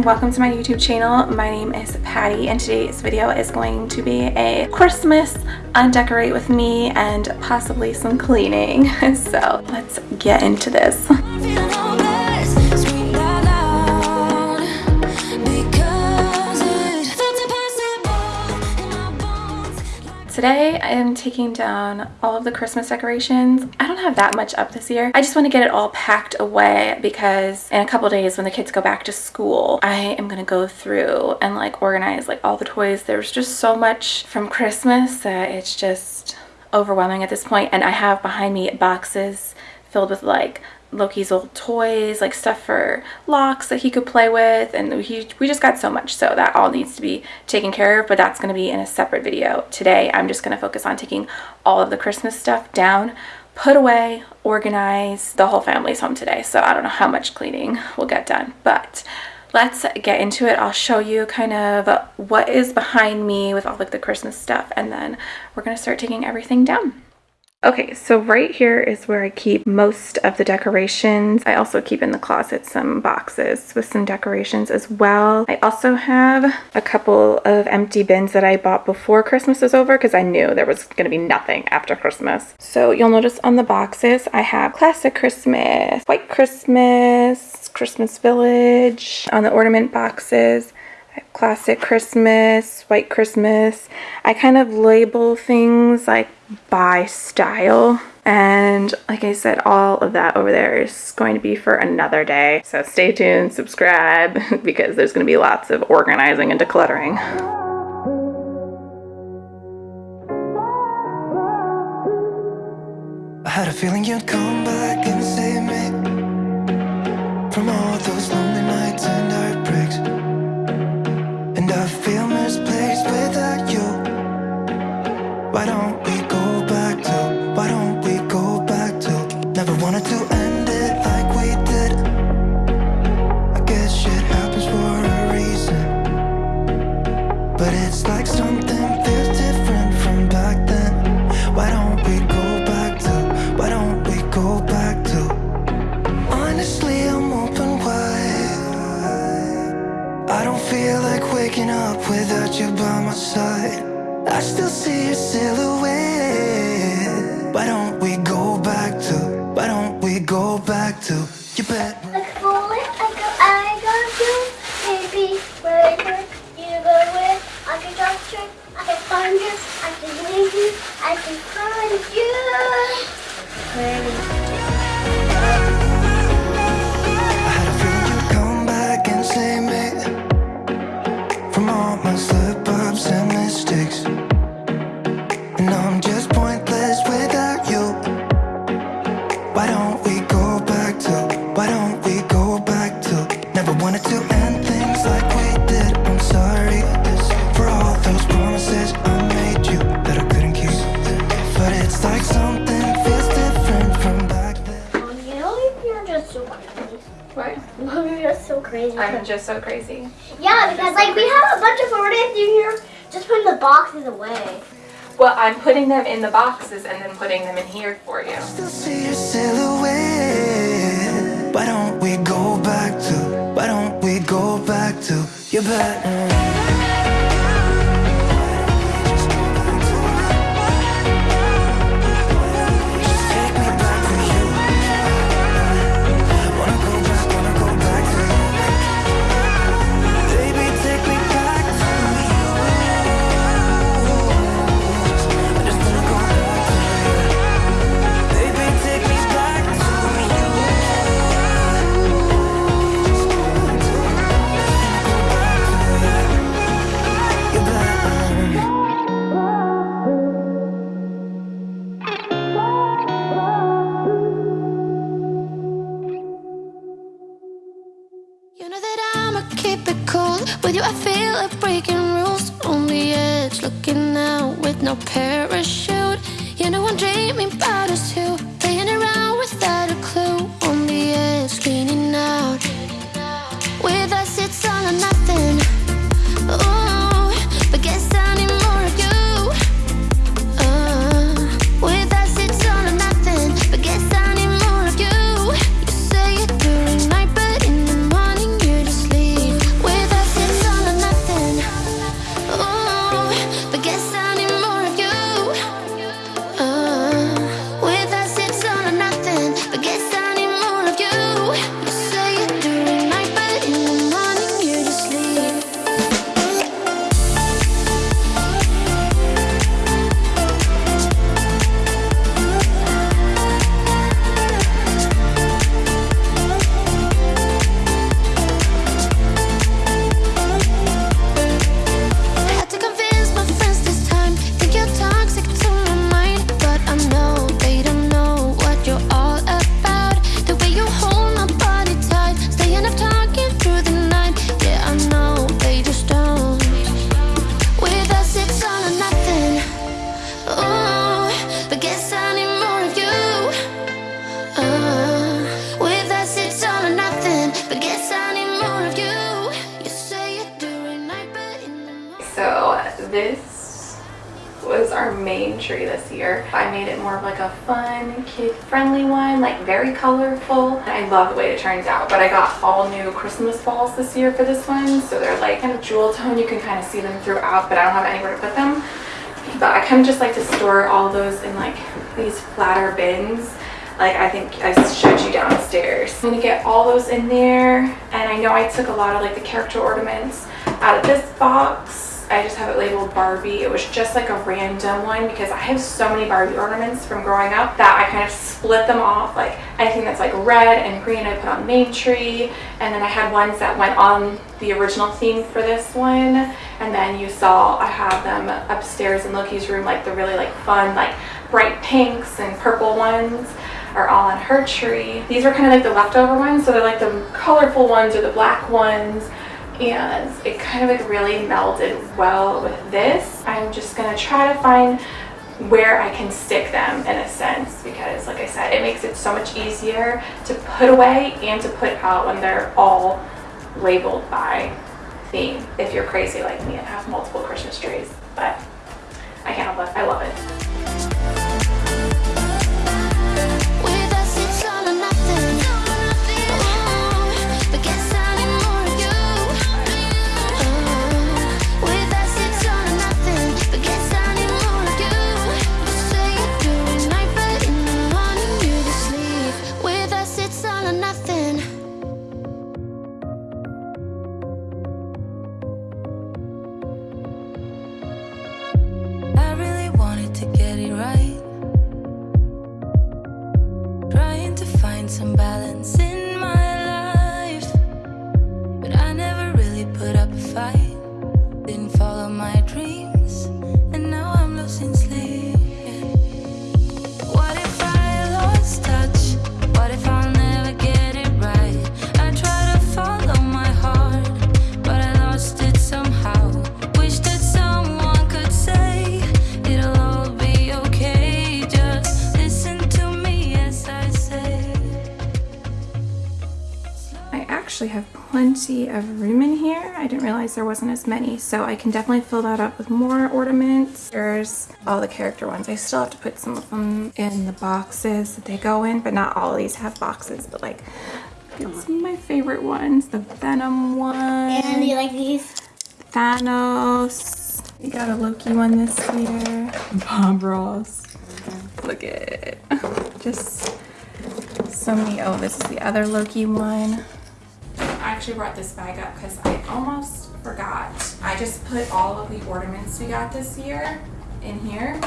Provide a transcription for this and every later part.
And welcome to my YouTube channel. My name is Patty and today's video is going to be a Christmas undecorate with me and possibly some cleaning. So let's get into this. Today I am taking down all of the Christmas decorations. I don't have that much up this year. I just want to get it all packed away because in a couple days when the kids go back to school, I am going to go through and like organize like all the toys. There's just so much from Christmas that it's just overwhelming at this point and I have behind me boxes filled with like Loki's old toys, like stuff for locks that he could play with, and he, we just got so much, so that all needs to be taken care of, but that's going to be in a separate video. Today, I'm just going to focus on taking all of the Christmas stuff down, put away, organize. The whole family's home today, so I don't know how much cleaning will get done, but let's get into it. I'll show you kind of what is behind me with all like the Christmas stuff, and then we're going to start taking everything down. Okay, so right here is where I keep most of the decorations. I also keep in the closet some boxes with some decorations as well. I also have a couple of empty bins that I bought before Christmas was over because I knew there was going to be nothing after Christmas. So you'll notice on the boxes I have Classic Christmas, White Christmas, Christmas Village. On the ornament boxes classic Christmas, white Christmas. I kind of label things like by style. And like I said, all of that over there is going to be for another day. So stay tuned, subscribe, because there's going to be lots of organizing and decluttering. I had a feeling you'd come back I don't feel like waking up without you by my side I still see your silhouette Why don't we go back to, why don't we go back to Your bedroom Like falling, I go, I go to maybe where you go with. I can touch you, I can find you, I can leave you, I can find you. 없으면 so crazy. I'm just so crazy. yeah, because like we have a bunch of photos in here, just putting the boxes away. Well, I'm putting them in the boxes and then putting them in here for you. Still see your silhouette. Why don't we go back to? Why don't we go back to your bedroom? No parachute colorful. I love the way it turns out, but I got all new Christmas balls this year for this one, so they're like kind of jewel tone. You can kind of see them throughout, but I don't have anywhere to put them. But I kind of just like to store all those in like these flatter bins like I think I showed you downstairs. I'm gonna get all those in there and I know I took a lot of like the character ornaments out of this box I just have it labeled Barbie. It was just like a random one because I have so many Barbie ornaments from growing up that I kind of split them off. Like anything that's like red and green I put on main tree. And then I had ones that went on the original theme for this one. And then you saw I have them upstairs in Loki's room, like the really like fun, like bright pinks and purple ones are all on her tree. These are kind of like the leftover ones. So they're like the colorful ones or the black ones and it kind of like really melded well with this. I'm just gonna try to find where I can stick them in a sense because like I said it makes it so much easier to put away and to put out when they're all labeled by theme if you're crazy like me and have multiple Christmas trees but I can't help it I love it plenty of room in here. I didn't realize there wasn't as many, so I can definitely fill that up with more ornaments. There's all the character ones. I still have to put some of them in the boxes that they go in, but not all of these have boxes, but like it's my favorite ones. The Venom one. And you like these? Thanos. We got a Loki one this year. Bob Ross. Look at it. Just so many. Oh, this is the other Loki one. Actually brought this bag up because I almost forgot. I just put all of the ornaments we got this year in here.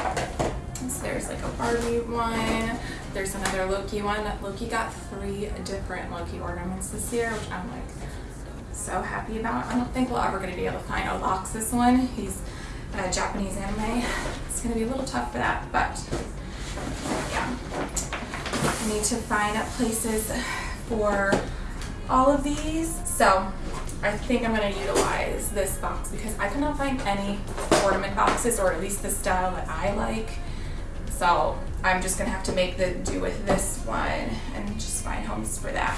So there's like a Barbie one. There's another Loki one. Loki got three different Loki ornaments this year, which I'm like so happy about. I don't think we're ever going to be able to find Oloxus one. He's a Japanese anime. It's going to be a little tough for that, but yeah. I need to find places for all of these. So I think I'm going to utilize this box because I cannot find any ornament boxes or at least the style that I like. So I'm just going to have to make the do with this one and just find homes for that.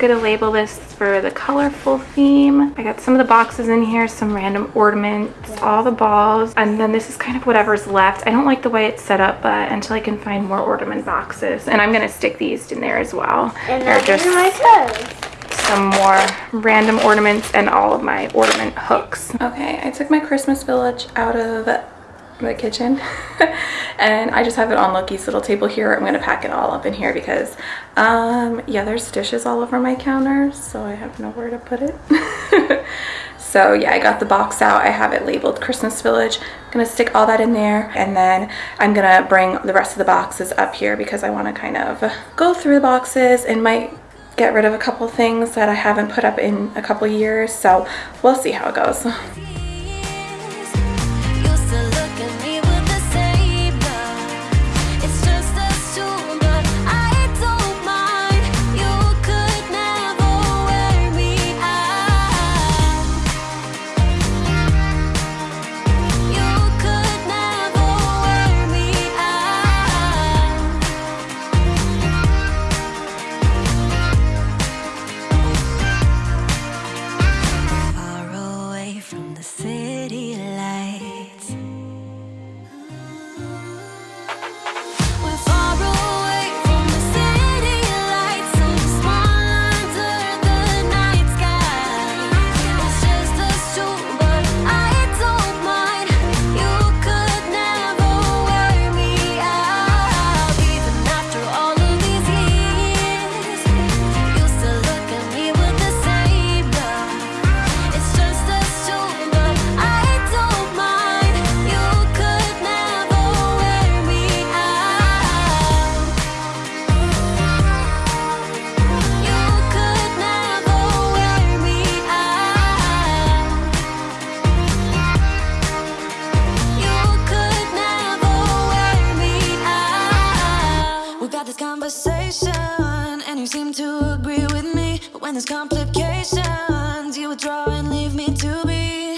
Going to label this for the colorful theme. I got some of the boxes in here, some random ornaments, all the balls, and then this is kind of whatever's left. I don't like the way it's set up, but until I can find more ornament boxes. And I'm going to stick these in there as well. And They're just in my toes. some more random ornaments and all of my ornament hooks. Okay, I took my Christmas village out of the kitchen and I just have it on Loki's little table here. I'm gonna pack it all up in here because um yeah there's dishes all over my counter so I have nowhere to put it. so yeah I got the box out. I have it labeled Christmas village. I'm gonna stick all that in there and then I'm gonna bring the rest of the boxes up here because I want to kind of go through the boxes and might get rid of a couple things that I haven't put up in a couple years so we'll see how it goes. To agree with me. But when there's complications, you withdraw and leave me to be.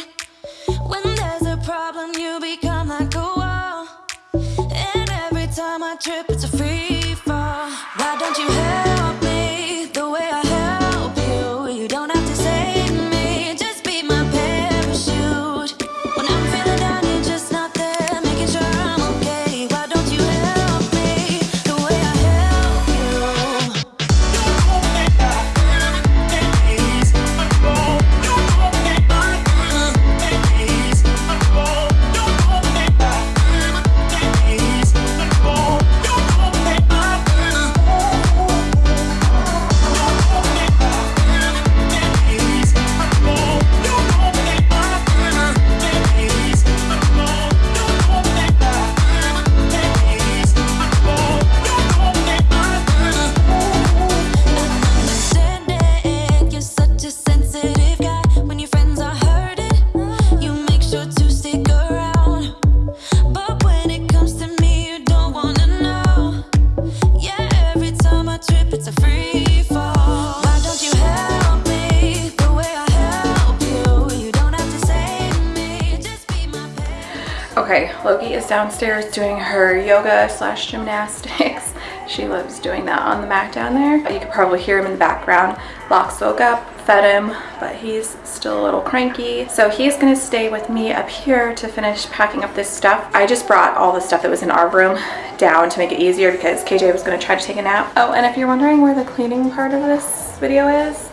downstairs doing her yoga slash gymnastics. she loves doing that on the mat down there. You could probably hear him in the background. Locks woke up, fed him, but he's still a little cranky. So he's gonna stay with me up here to finish packing up this stuff. I just brought all the stuff that was in our room down to make it easier because KJ was gonna try to take a nap. Oh, and if you're wondering where the cleaning part of this video is,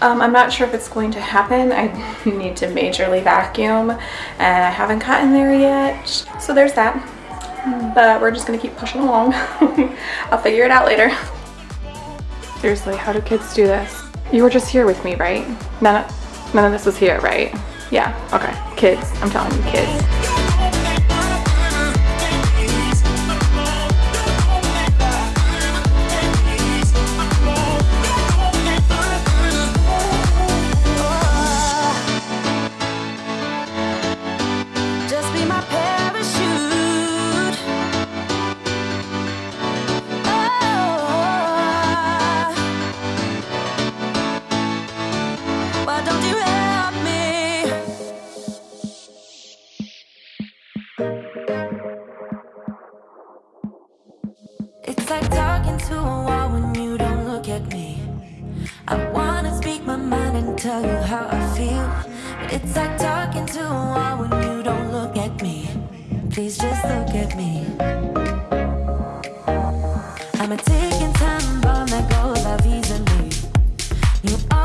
um, I'm not sure if it's going to happen. I need to majorly vacuum and I haven't gotten there yet. So there's that. But we're just gonna keep pushing along. I'll figure it out later. Seriously, how do kids do this? You were just here with me, right? None of, none of this was here, right? Yeah, okay. Kids, I'm telling you, kids. Tam wolnego dla widzę mi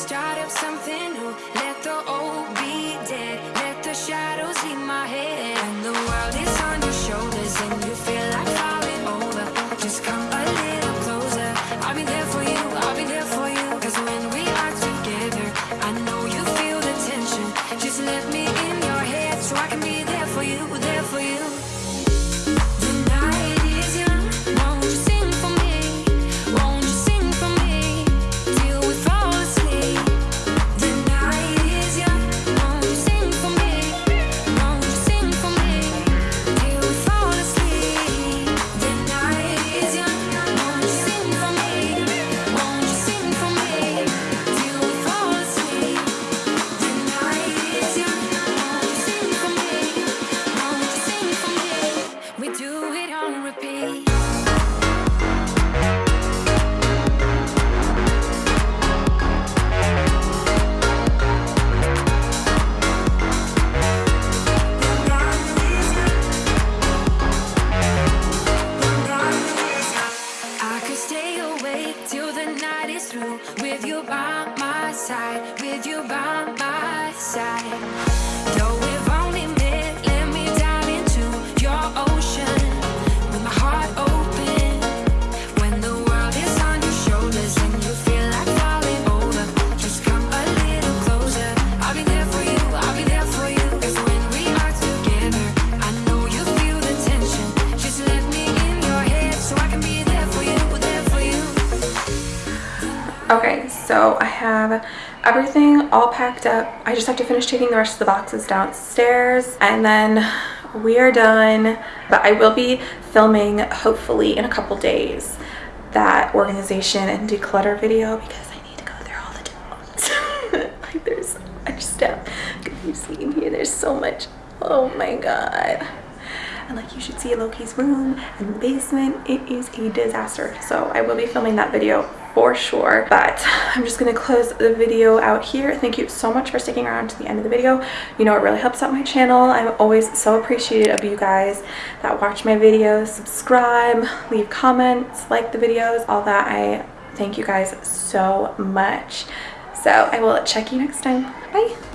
Start up something new, let the old have everything all packed up. I just have to finish taking the rest of the boxes downstairs and then we are done. But I will be filming hopefully in a couple days that organization and declutter video because I need to go through all the totes. like there's so much stuff. If you see in here, there's so much. Oh my god and like you should see Loki's room and the basement. It is a disaster. So I will be filming that video for sure. But I'm just gonna close the video out here. Thank you so much for sticking around to the end of the video. You know, it really helps out my channel. I'm always so appreciative of you guys that watch my videos, subscribe, leave comments, like the videos, all that. I thank you guys so much. So I will check you next time. Bye.